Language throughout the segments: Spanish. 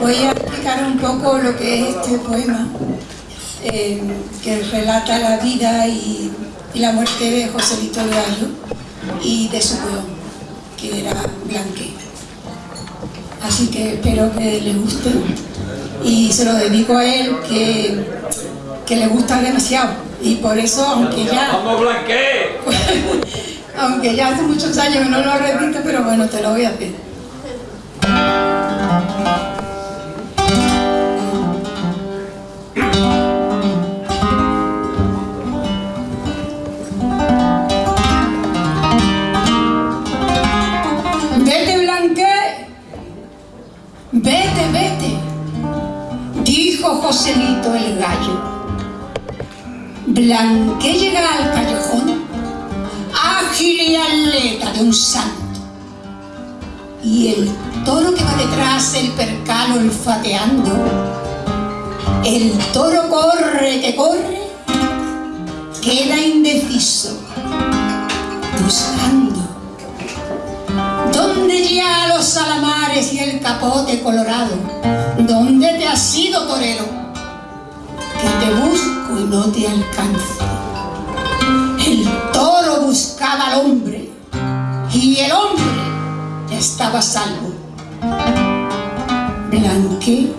Voy a explicar un poco lo que es este poema, eh, que relata la vida y, la muerte de Joselito el Gallo y de su peón, que era Blanque. Así que espero que les guste y se lo dedico a él, que, que le gusta demasiado. Y por eso, aunque ya... Aunque ya hace muchos años no lo repito, pero bueno, te lo voy a hacer. Joselito el gallo. Blanque llega al callejón, ágil y atleta de un santo. Y el toro que va detrás el percal olfateando, el toro corre que corre, queda indeciso, buscando. ¿Dónde ya los salamares y el capote colorado? ¿Dónde te has ido, torero? No te alcanzo. El toro buscaba al hombre y el hombre estaba salvo. Blanque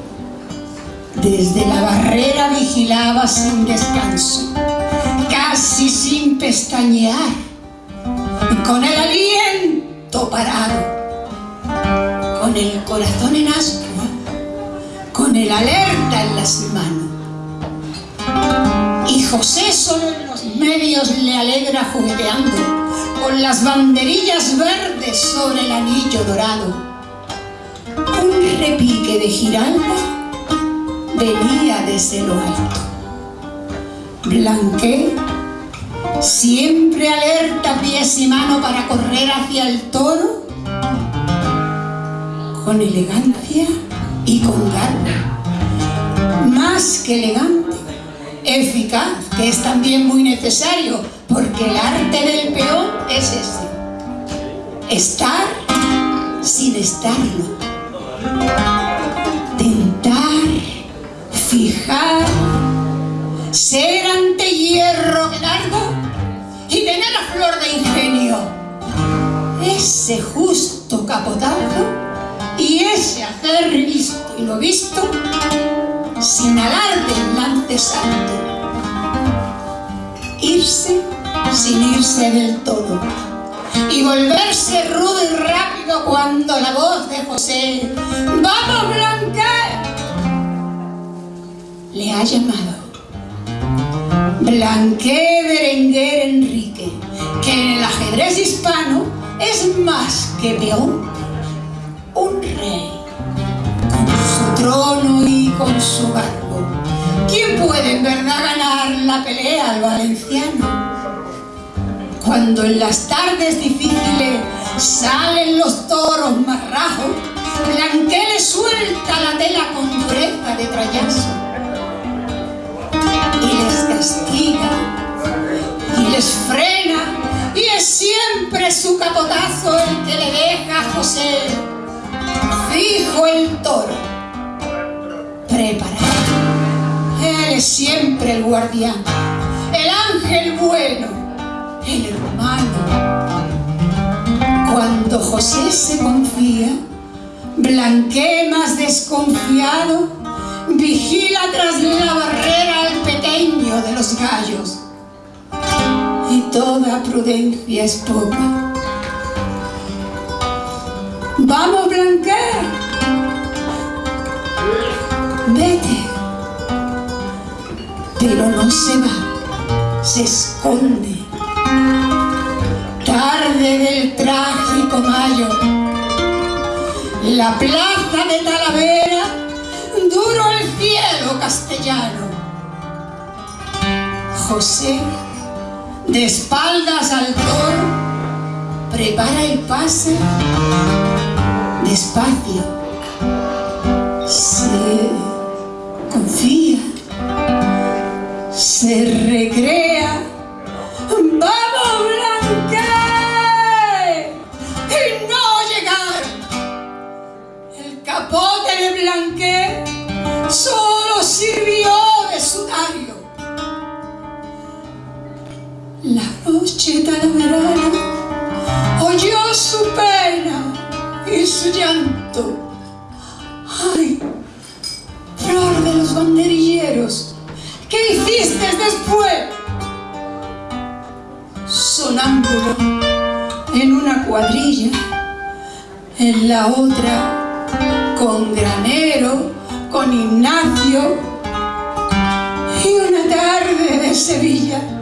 desde la barrera vigilaba sin descanso, casi sin pestañear, con el aliento parado, con el corazón en ascua, con el alerta en las manos. José solo en los medios le alegra jugueteando, con las banderillas verdes sobre el anillo dorado. Un repique de giralda venía desde lo alto. Blanqué, siempre alerta pies y mano para correr hacia el toro, con elegancia y con garra. Más que elegante, eficaz, que es también muy necesario, porque el arte del peón es ese. Estar sin estarlo. Tentar, fijar, ser ante hierro largo y tener la flor de ingenio. Ese justo capotazo y ese hacer visto y lo visto sin alarde lance santo. Irse del todo y volverse rudo y rápido cuando la voz de José ¡Vamos, Blanca! le ha llamado. Blanqué Berenguer Enrique, que en el ajedrez hispano es más que peón, un rey trono y con su barco. ¿Quién puede en verdad ganar la pelea al valenciano? Cuando en las tardes difíciles salen los toros más rajos, Blanqué le suelta la tela con dureza de trayazo y les castiga y les frena y es siempre su capotazo el que le deja a José fijo el toro preparado. Él es siempre el guardián, el ángel bueno, el Cuando José se confía, Blanqué más desconfiado, vigila tras la barrera al pequeño de los gallos. Y toda prudencia es poca. ¡Vamos, Blanqué! vete. Pero no se va, se esconde. Del trágico mayo, la plaza de Talavera, duro el cielo castellano. José, de espaldas al toro, prepara el pase despacio. Se confía, se recrea. Noche talaverana oyó su pena y su llanto. ¡Ay! Flor de los banderilleros, ¿qué hiciste después? Sonámbulo en una cuadrilla, en la otra con Granero, con Ignacio y una tarde de Sevilla.